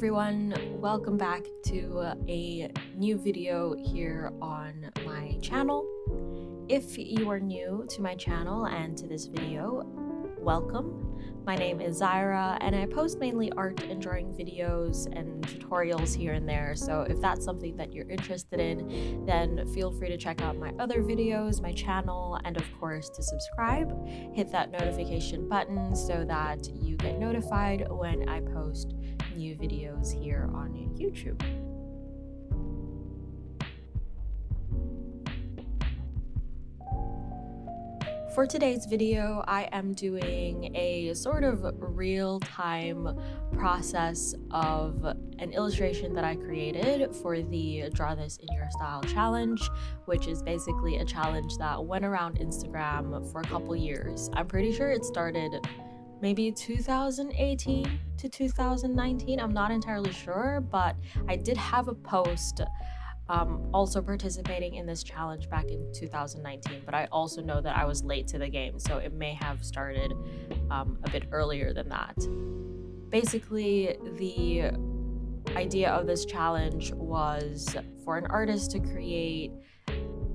everyone, welcome back to a new video here on my channel. If you are new to my channel and to this video, welcome. My name is Zyra and I post mainly art and drawing videos and tutorials here and there, so if that's something that you're interested in, then feel free to check out my other videos, my channel, and of course to subscribe. Hit that notification button so that you get notified when I post new videos here on YouTube. For today's video, I am doing a sort of real-time process of an illustration that I created for the Draw This in Your Style challenge, which is basically a challenge that went around Instagram for a couple years. I'm pretty sure it started maybe 2018 to 2019. I'm not entirely sure, but I did have a post um, also participating in this challenge back in 2019, but I also know that I was late to the game, so it may have started um, a bit earlier than that. Basically, the idea of this challenge was for an artist to create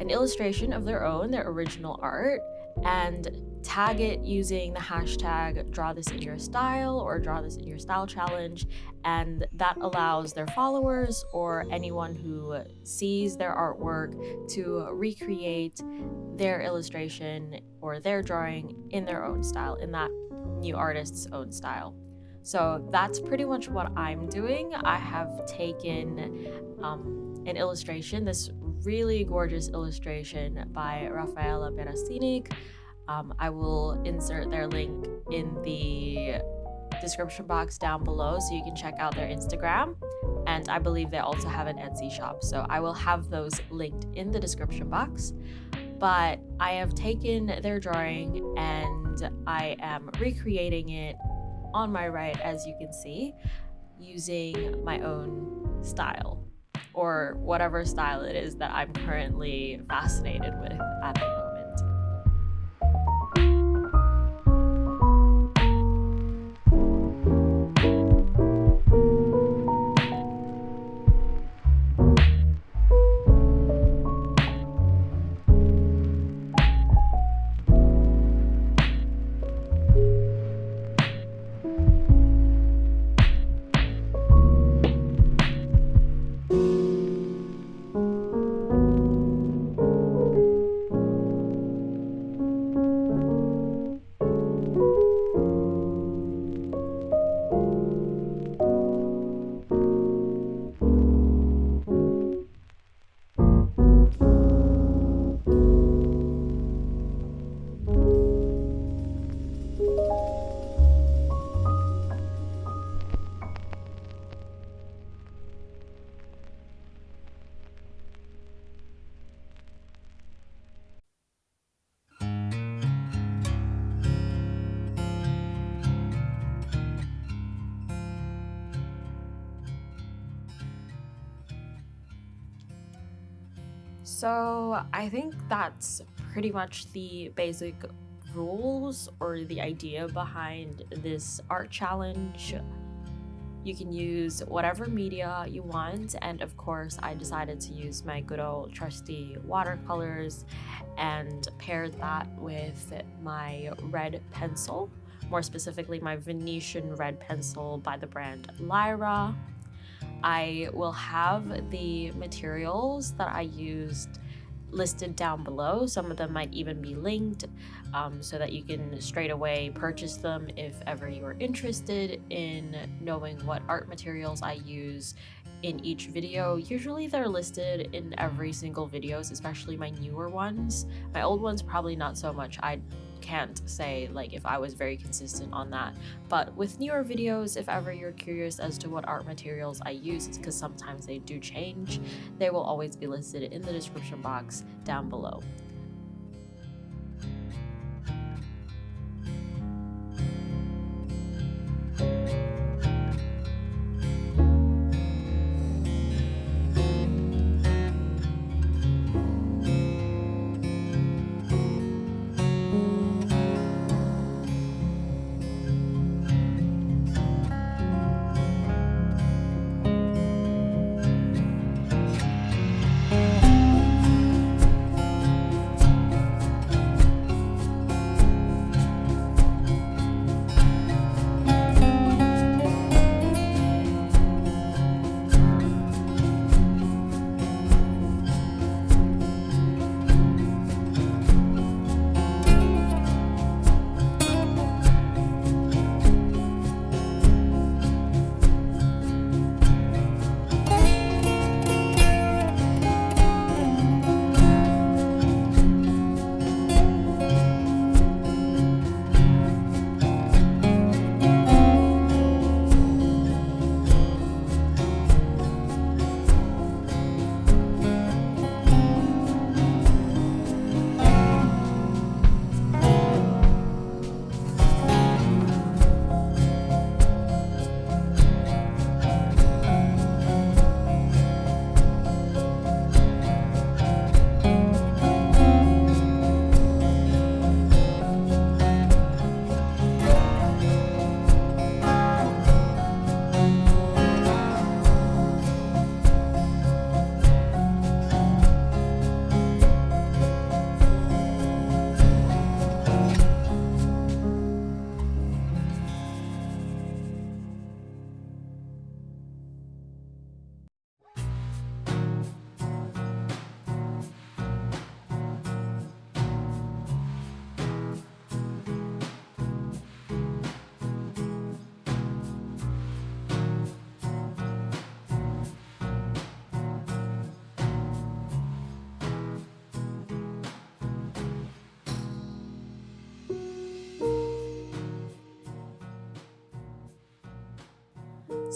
an illustration of their own, their original art, and tag it using the hashtag draw this in your style or draw this in your style challenge. And that allows their followers or anyone who sees their artwork to recreate their illustration or their drawing in their own style in that new artist's own style. So that's pretty much what i'm doing. I have taken um, an illustration this really gorgeous illustration by Rafaela Berasinic um, I will insert their link in the description box down below so you can check out their Instagram. And I believe they also have an Etsy shop. So I will have those linked in the description box. But I have taken their drawing and I am recreating it on my right, as you can see, using my own style or whatever style it is that I'm currently fascinated with at the moment. So I think that's pretty much the basic rules or the idea behind this art challenge. You can use whatever media you want and of course I decided to use my good old trusty watercolors and paired that with my red pencil, more specifically my Venetian red pencil by the brand Lyra. I will have the materials that I used listed down below. Some of them might even be linked um, so that you can straight away purchase them if ever you are interested in knowing what art materials I use in each video. Usually they're listed in every single videos, especially my newer ones. My old ones probably not so much. I can't say like if I was very consistent on that. But with newer videos, if ever you're curious as to what art materials I use, because sometimes they do change, they will always be listed in the description box down below.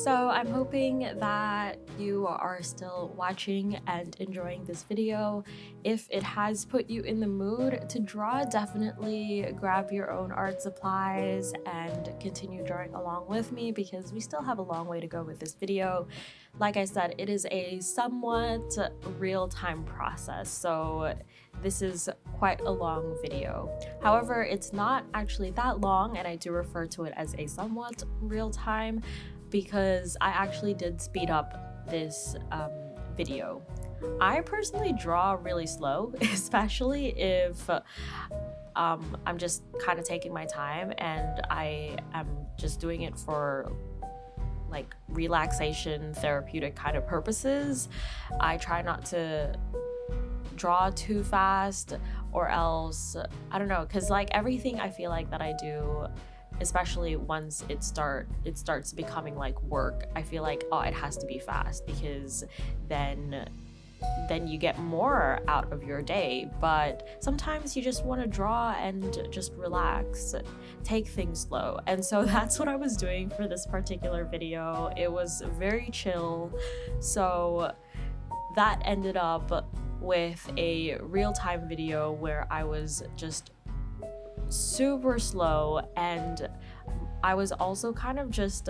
So I'm hoping that you are still watching and enjoying this video. If it has put you in the mood to draw, definitely grab your own art supplies and continue drawing along with me because we still have a long way to go with this video. Like I said, it is a somewhat real-time process, so this is quite a long video. However, it's not actually that long and I do refer to it as a somewhat real-time because I actually did speed up this um, video. I personally draw really slow, especially if um, I'm just kind of taking my time and I am just doing it for like relaxation, therapeutic kind of purposes. I try not to draw too fast or else, I don't know, because like everything I feel like that I do especially once it start it starts becoming like work i feel like oh it has to be fast because then then you get more out of your day. But sometimes you just want to draw and just relax take things slow. And so that's what i was doing for this particular video. It was very chill. So that ended up with a real-time video where i was just super slow and I was also kind of just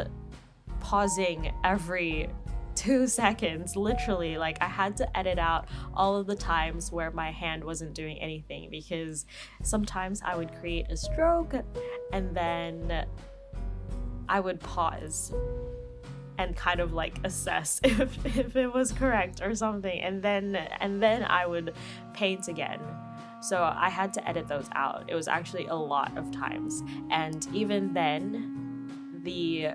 pausing every two seconds literally. Like i had to edit out all of the times where my hand wasn't doing anything because sometimes i would create a stroke and then i would pause and kind of like assess if, if it was correct or something and then and then i would paint again so I had to edit those out. It was actually a lot of times. And even then, the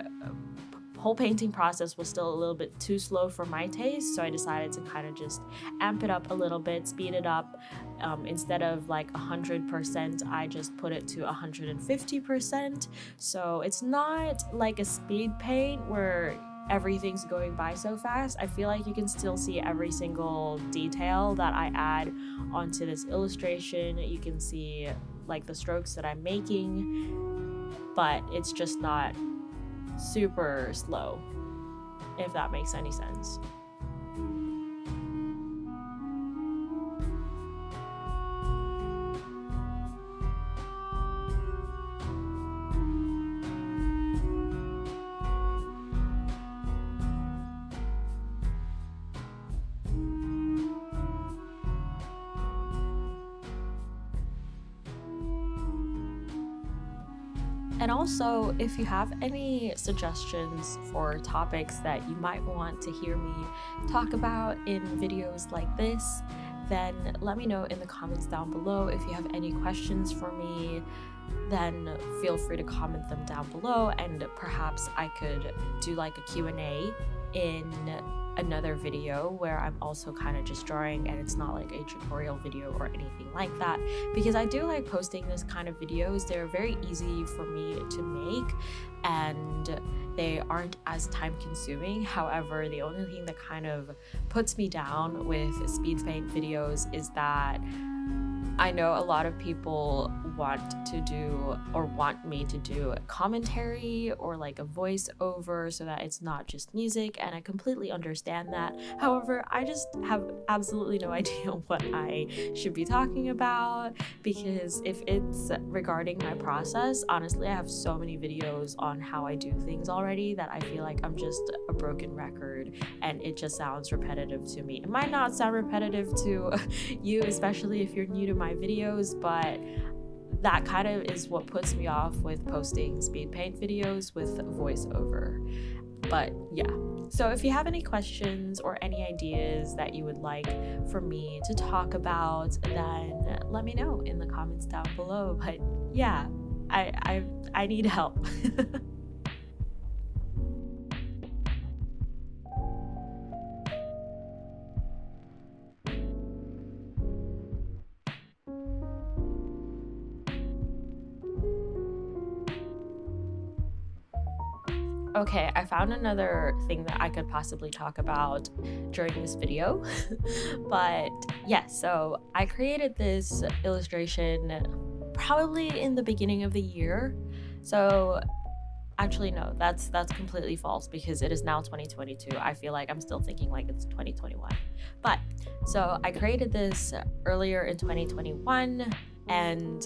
whole painting process was still a little bit too slow for my taste so i decided to kind of just amp it up a little bit speed it up um, instead of like 100% i just put it to 150% so it's not like a speed paint where everything's going by so fast, I feel like you can still see every single detail that I add onto this illustration. You can see like the strokes that I'm making, but it's just not super slow, if that makes any sense. And also, if you have any suggestions for topics that you might want to hear me talk about in videos like this, then let me know in the comments down below. If you have any questions for me, then feel free to comment them down below and perhaps I could do like a Q&A in another video where I'm also kind of just drawing and it's not like a tutorial video or anything like that because I do like posting this kind of videos. They're very easy for me to make and they aren't as time consuming. However, the only thing that kind of puts me down with speed paint videos is that I know a lot of people want to do or want me to do a commentary or like a voiceover so that it's not just music, and I completely understand that. However, I just have absolutely no idea what I should be talking about because if it's regarding my process, honestly, I have so many videos on how I do things already that I feel like I'm just a broken record and it just sounds repetitive to me. It might not sound repetitive to you, especially if you're new to my my videos, but that kind of is what puts me off with posting speed paint videos with voiceover. But yeah. So if you have any questions or any ideas that you would like for me to talk about, then let me know in the comments down below. But yeah, I I I need help. Okay, I found another thing that I could possibly talk about during this video. but yes, yeah, so I created this illustration probably in the beginning of the year. So actually no that's that's completely false because it is now 2022 i feel like i'm still thinking like it's 2021 but so i created this earlier in 2021 and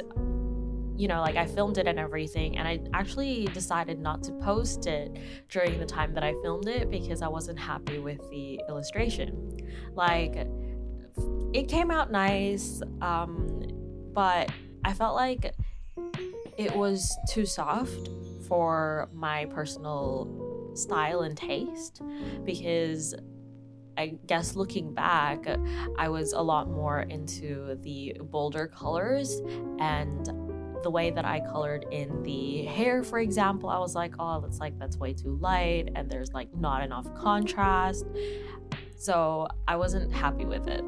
you know like i filmed it and everything and i actually decided not to post it during the time that i filmed it because i wasn't happy with the illustration. Like it came out nice um but i felt like it was too soft for my personal style and taste because I guess looking back, I was a lot more into the bolder colors and the way that I colored in the hair, for example, I was like, oh, that's like, that's way too light and there's like not enough contrast. So I wasn't happy with it.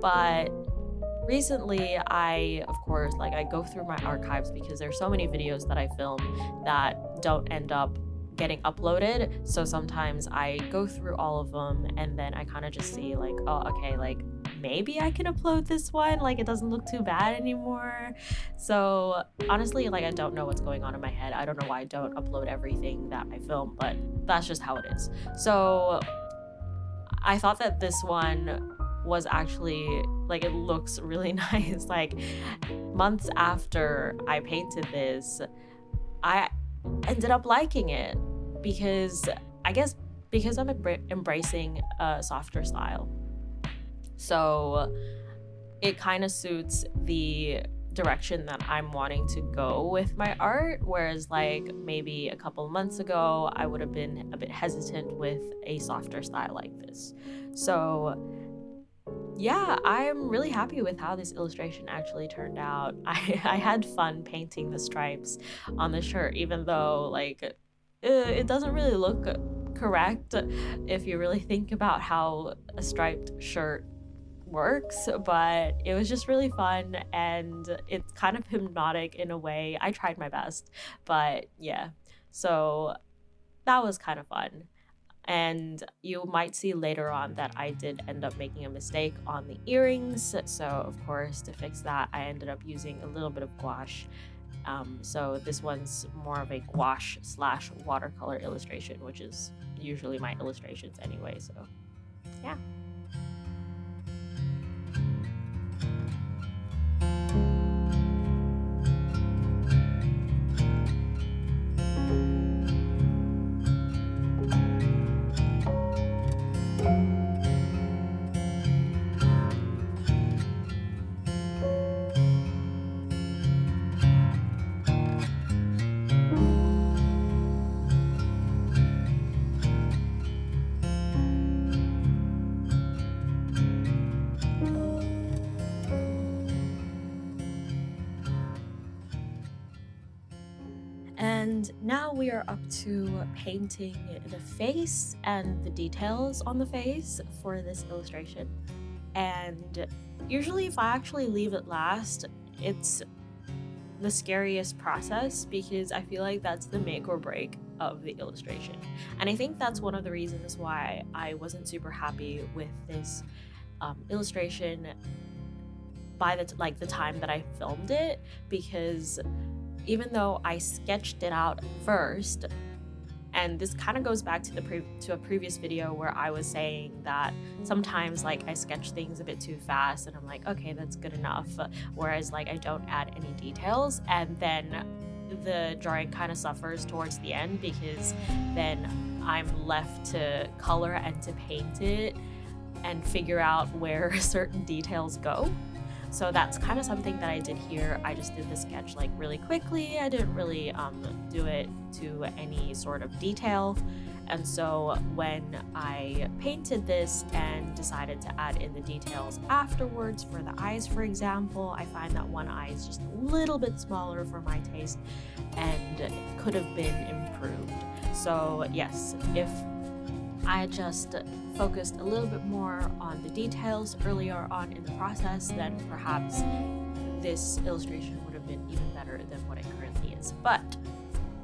But recently i of course like i go through my archives because there's so many videos that i film that don't end up getting uploaded so sometimes i go through all of them and then i kind of just see like oh okay like maybe i can upload this one like it doesn't look too bad anymore so honestly like i don't know what's going on in my head i don't know why i don't upload everything that i film but that's just how it is so i thought that this one was actually like it looks really nice. like months after I painted this, I ended up liking it because I guess because I'm embracing a softer style. So it kind of suits the direction that I'm wanting to go with my art. Whereas, like, maybe a couple months ago, I would have been a bit hesitant with a softer style like this. So, yeah, I'm really happy with how this illustration actually turned out. I, I had fun painting the stripes on the shirt, even though, like, it, it doesn't really look correct if you really think about how a striped shirt works, but it was just really fun and it's kind of hypnotic in a way. I tried my best, but yeah. So that was kind of fun. And you might see later on that I did end up making a mistake on the earrings. So, of course, to fix that, I ended up using a little bit of gouache. Um, so, this one's more of a gouache slash watercolor illustration, which is usually my illustrations anyway. So, yeah. And now we are up to painting the face and the details on the face for this illustration. And usually if I actually leave it last, it's the scariest process because I feel like that's the make or break of the illustration. And I think that's one of the reasons why I wasn't super happy with this um, illustration by the like the time that I filmed it because even though I sketched it out first, and this kind of goes back to the to a previous video where I was saying that sometimes like I sketch things a bit too fast and I'm like, okay, that's good enough. Whereas like I don't add any details and then the drawing kind of suffers towards the end because then I'm left to color and to paint it and figure out where certain details go. So that's kind of something that I did here. I just did the sketch like really quickly. I didn't really um, do it to any sort of detail. And so when I painted this and decided to add in the details afterwards for the eyes, for example, I find that one eye is just a little bit smaller for my taste and could have been improved. So yes, if I just focused a little bit more on the details earlier on in the process, then perhaps this illustration would have been even better than what it currently is. But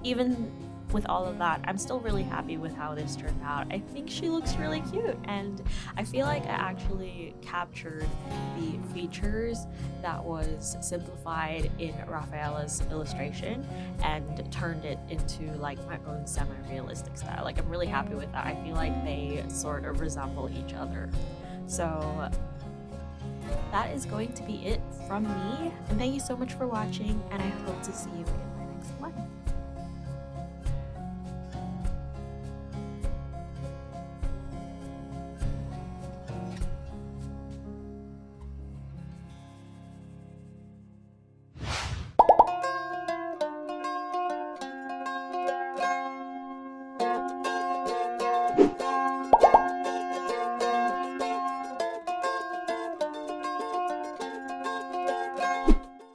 even with all of that, I'm still really happy with how this turned out. I think she looks really cute, and I feel like I actually captured the features that was simplified in Rafaela's illustration and turned it into like my own semi-realistic style. Like I'm really happy with that. I feel like they sort of resemble each other. So that is going to be it from me. And thank you so much for watching, and I hope to see you in my next one.